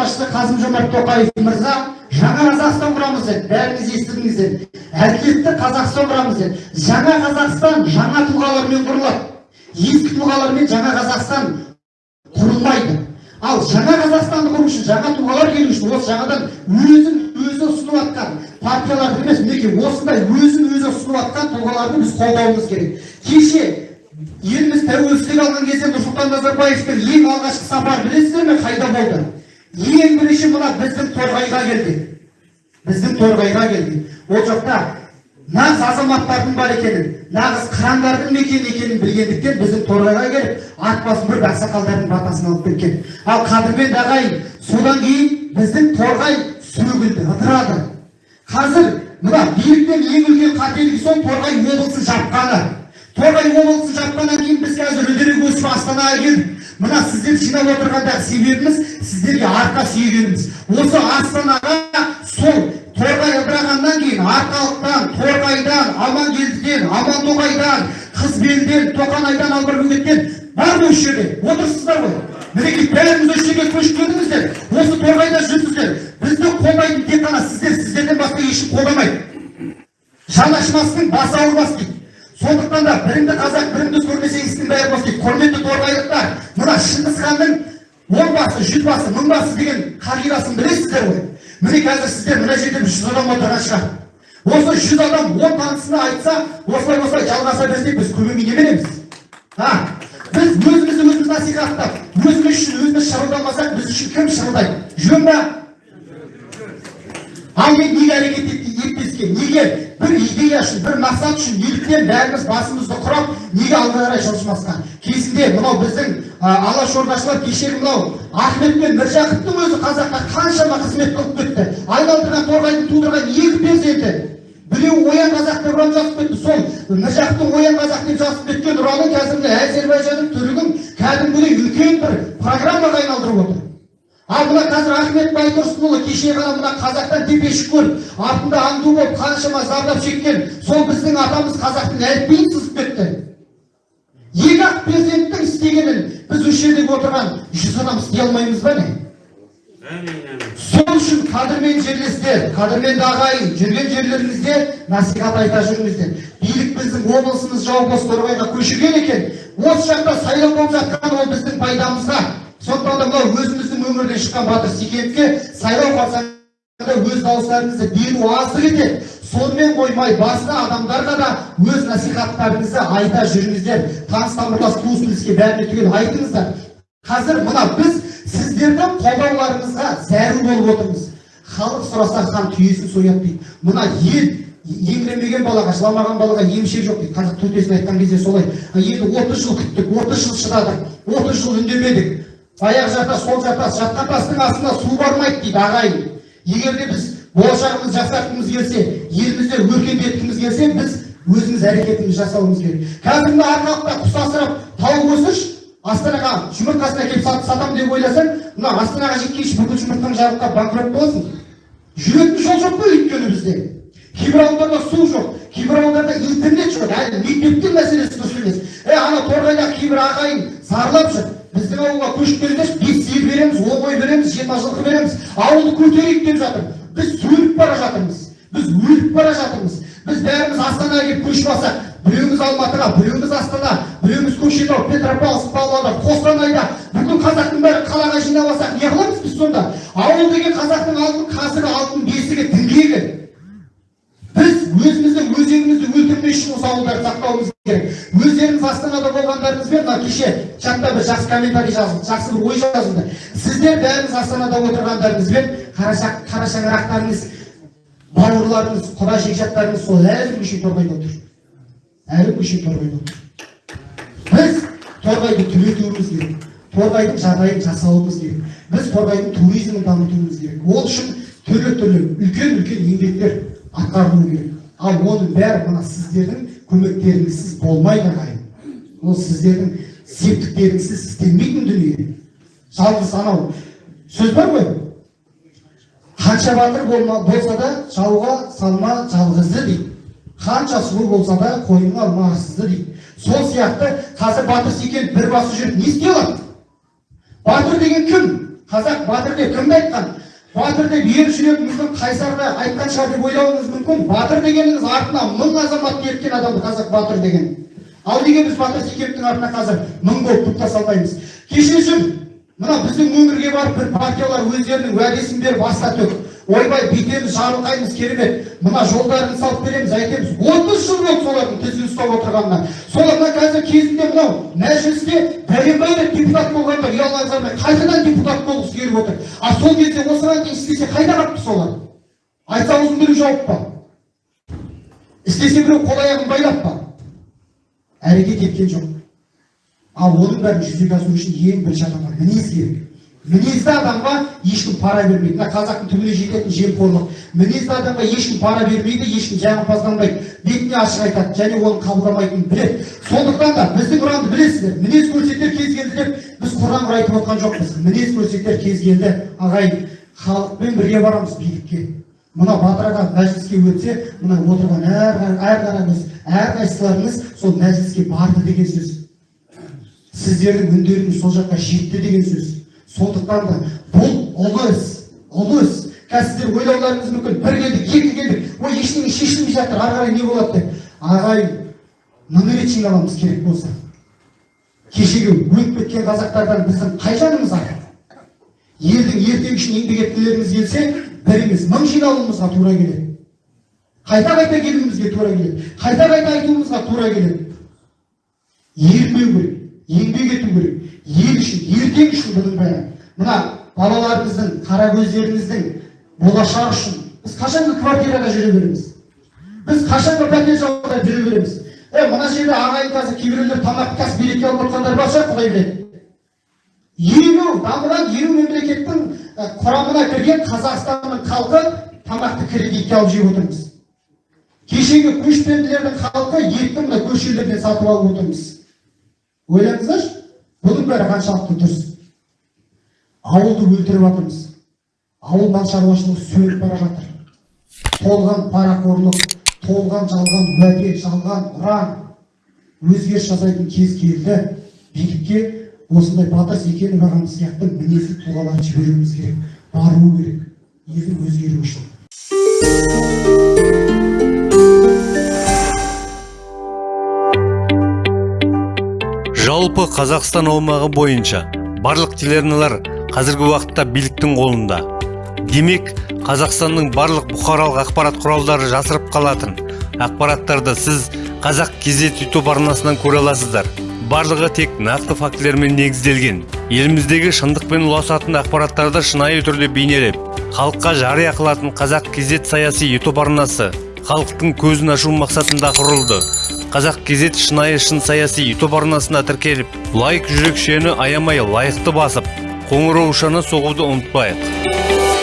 басшысы қасым жомарт тоқаев мырза жаңа қазақстан құрамыз деді бәріңіз естідіңіздер әділетті қазақстан құрамыз деді жаңа қазақстан жаңа тұлғалармен құрылады. Ескі тұлғалармен жаңа қазақстан құрылмайды. Ал жаңа қазақстанды құру үшін жаңа тұлғалар келу үшін осы жаңадан өзін өзі ұсынып жатқан партияларды емес мінекей осындай өзін өзі ұсынып жатқан тұлғаларды біз қолдауымыз керек. Кеше еліміз тәуелсіздік алған кезде нұрсұлтан назарбаевтың ең алғашқы сапары білесіздер ме қайда болды? Ең бірінші мына біздің торғайға келді. Біздің торғайға келді. Ол жақта нағыз азаматтардың бар екенін нағыз қырандардың мекені екенін білгендіктен біздің торғайға келіп ат басын бұрып ақсақалдардың батасын алып кеткен ал қадірменді ағайын содан кейін біздің торғай сөгілді ыдырады. Қазір мына биліктің ең үлкен қателігі сол торғай облысын жапқаны. Торғай облысын жапқаннан кейін біз қазір үдере өсіп астанаға келдік. Мына сіздер жинап отырғандағы себебіміз сіздерге арқа сүйегеніміз. Осы астанаға сол торғай ыдырағаннан кейін арқалықтан торғайдан амангелдіден амантоғайдан қызбелден тоқанайдан албырбөгеттен бар осы жерде. Отырсыздар ғой. Мінекей бәріңіз осы жерге көшіп келдіңіздер. Осы торғайда жүрсіздер. Бізді қолдайтын тек қана сіздер сіздерден басқа ешкім қолдамайды жан ашымастың басы ауырмас дейді. Біріңді қазақ біріңді істің бәрі бос дейді құрметті торғайлықтар мына шыңғыс ханның он басы жүз басы мың басы деген қағидасын білесіздер ғой. Міне қазір сіздер мына жерде жүз адам отырған шығар. Осы жүз адам он танысына айтса осылай осылай жалғаса берсек біз көбеймей неменеміз а? Біз өзімізді өзіміз насихаттап өзіміз үшін өзіміз шырылдамасақ біз үшін кім шырылдайды? Жөн ба? Ал мен неге әрекет етпеске неге бір идея үшін бір мақсат үшін неліктен бәріміз басымызды құрап неге алға қарай жылжымасқа кезінде мынау біздің алашордашылар кешегі мынау ахмет пен міржақыптың өзі қазаққа қаншама қызмет қылып кетті. Айналдырған торғайдың тудырған екі перзенті. Біреуі оян қазақ деп ұран жазып кетті сол міржақыптың оян қазақ деп жазып кеткен ұранын қазір міне әзербайжанның түрігін кәдімгідей үлкен бір программаға айналдырып отыр. Ал мына қазір ахмет байтұрсынұлы кеше ғана мына қазақтан тепешік көріп артында аңду болып қаншама зардап шеккен сол біздің атамыз қазақтың әліпбиін сызып кетті екі ақ перзенттің істегенін біз осы жерде отырған жүз адам істей алмаймыз ба не? Сол үшін қадірмен жерлестер қадірменді ағайын жүрген жерлеріңізде насихат айта жүріңіздер. Билік біздің облысымыз жауып торғайға көшірген екен. Осы жақта сайлау болып жатқан ол біздің пайдамызға. Сондықтан да мынау өзіміздің өңірден шыққан батыр секеновке сайлау қарсаңында өз дауыстарыңызды беру аздық етеді сонымен қоймай басқа адамдарға да өз насихаттарыңызды айта жүріңіздер. Таныс тамырлас туыс туыске бәріне түгел айтыңыздар. Қазір мына біз сіздердің қолдауларыңызға зәру болып отырмыз. Халық сұраса хан түйесін сояды дейді мына ел еңіремеген балаға жыламаған балаға емшек жоқ дейді. Қазақ төтесін айтқан кезде солай. Енді отыз жыл күттік отыз жыл шыдадық отыз жыл үндемедік. Аяқ жата сол жата жатқан тастың астына су бармайды дейді ағайын. Егер де біз болашағымызды жақсартқымыз келсе елімізді өркендеткіміз келсе біз өзіміз әрекетімізді жасауымыз керек. Қазір мына арқалықта құс асырап тауық өсірші астанаға жұмыртқасын әкеліп сатамын деп ойласаң мына астанаға жеткенше бүкіл жұмыртқаң жарылып банкрот боласың. Жүретін жол жоқ қой өйткені бізде. Кейбір ауылдарда су жоқ кейбір ауылдарда интернет жоқ. Әлі мектептің мәселесі дұрыс емес. Е ана торғайдағы кейбір ағайын зарлап жүр. Біздің ауылға көшіп келіңдерші бес сиыр береміз он қой береміз жиырма жылқы береміз. Ауылды көтерейік деп жатыр. Біз өліп бара жатырмыз. Біз өліп бара жатырмыз. Біз бәріміз астанаға келіп көшіп алсақ біреуміз алматыға біреуміз астана біреуміз көкшетау петропавловск павлодар қостанайда бүкіл қазақтың бәрін қалаға жинап алсақ не қыламыз біз сонда? Ауыл деген қазақтың алтын қазығы алтын бесігі діңгегі біз өзіміздің өзегімізді ауылдарды сақтауымыз керек. Өздеріңіз астанада болғандарыңызбен мына кеше чатта бір жақсы комментарий жазылды жақсы бір ой жазылды сіздер бәріңіз астанада отырғандарыңызбен қара шаңырақтарыңыз бауырларыңыз құда жекжаттарыңыз сол әлі күнге шейін торғайда отыр. Әлі күнге шейін торғайда отыр. Біз торғайды түлетуіміз керек. Торғайдың жағдайын жасауымыз керек. Біз торғайдың туризмін дамытуымыз керек. Ол үшін түрлі түрлі үлкен үлкен еңбектер атқарылу керек. Ал оның бәрі мына сіздердің көмектеріңізсіз болмайды ағайын ол сіздердің септіктеріңізсіз істелмейтін дүние. Жалғыз анау сөз бар ғой. Қанша батыр болса да жауға салма жалғызды дейді. Қанша сұлу болса да қойныңа алма арсызды дейді. Сол сияқты қазір батыр секен бір басы жүріп не істей алады? Батыр деген кім? Қазақ батыр деп кімді айтқан? Батыр деп ер жүрек мүмкін қайсарды айтқан шығар деп ойлауыңыз мүмкін. Батыр дегеніңіз артына мың азамат ерткен адам қазақ батыр деген. Ал неге біз батыр секеновтің артына қазір мың болып тоқта салмаймыз? Кешірсін мына біздің өңірге барып бір партиялар өздерінің уәдесін беріп төк ойбай бүйтеміз жарылқаймыз керемет. Мына жолдарын салып береміз әйтеміз отыз жыл болды солардың тізгін ұстап отырғанына. Солардан қазір кезінде мынау мәжілісте бәленбай рет депутат болғандар ұялмай қалмай қайтадан депутат болғысы келіп отыр. А сол кезде осыған дейін істесе қайда қалыпты солар? Айтса аузын біреу жауып па? Істесе біреу қол аяғын байлап па? Әрекет еткен жоқ. Ал оның бәрін жүзеге асыру үшін ең бірінші адамға мінез керек. Мінезді адамға ешкім пара бермейді. Мына қазақтың түбіне жететін жемқорлық. Мінезді адамға ешкім пара бермейді ешкім жағымпазданбайды бетіне ашық айтады және оны қабылдамайтынын біледі. Сондықтан да біздің ұранды білесіздер. Мінез көрсетер кез келді біз құран құр айтып отқан жоқпыз. Мінез көрсетер кез келді ағайын халықпен бірге барамыз билікке. Мына батыр аға мәжіліске өтсе мына отырған әр қараңыз әрқайсыларыңыз сол мәжіліске барды деген сөз. Сіздердің үндеріңіз сол жаққа жетті деген сөз. Сондықтан да бұл ұлы іс ұлы іс қазір сіздер ойлауларыңыз мүмкін. Бір келдік екі келдік. Ой ештеңе шешілмей жатыр. Ары қарай не болады деп. Ағайын мың рет жиналамыз керек болса. Кешегі өліп кеткен қазақтардан біздің қай жанымыз артық елдің ертеңі үшін еңбек еткілеріңіз келсе бір емес мың жиналуымызға тура келеді. Қайта қайта келуімізге тура келеді. Қайта қайта айтуымызға тура келеді. Ермеу керек еңбек ету керек. Ел үшін ертең үшін бұның бәрі. Мына балаларымыздың қара көздеріңіздің болашағы үшін біз қашанғы квартирада жүре береміз. Біз қашанғы пәтер жалдап жүре береміз. Е мына жерде ағайын қазір кейбіреулер тамақ қазір береке алып отырғандар бар шығар құдай біледі. Елу дамыған елу мемлекеттің құрамына кірген қазақстанның халқы тамақты кредитке алып жеп отырмыз. Кешегі көшпенділердің халқы етті мына көшелерден сатып алып отырмыз. Ойлаңыздаршы? Бұның бәрі қаншалықты дұрыс? Ауылды өлтіріп жатырмыз. Ауыл мал шаруашылығы сөніп бара жатыр. Толған парақорлық толған жалған уәде жалған ұран өзгеріс жасайтын кез келді. Билікке осындай батыр секенов ағамыз сияқты мінезді тұлғаларды жіберуіміз керек бару керек. Елдің өзгеруі үшін. Жалпы қазақстан аумағы бойынша барлық телеарналар қазіргі уақытта биліктің қолында. Демек қазақстанның барлық бұқаралық ақпарат құралдары жасырып қалатын ақпараттарды сіз қазақ кезет ютуб арнасынан көре аласыздар. Барлығы тек нақты фактілермен негізделген. Еліміздегі шындықпен ұласатын ақпараттарды шынайы түрде бейнелеп халыққа жария қылатын қазақ кезет саяси ютуб арнасы халықтың көзін ашу мақсатында құрылды. Қазақ кезет шынайы шын саяси ютуб арнасына тіркеліп лайк жүрекшені аямай лайықты басып қоңыраушаны соғуды ұмытпайық.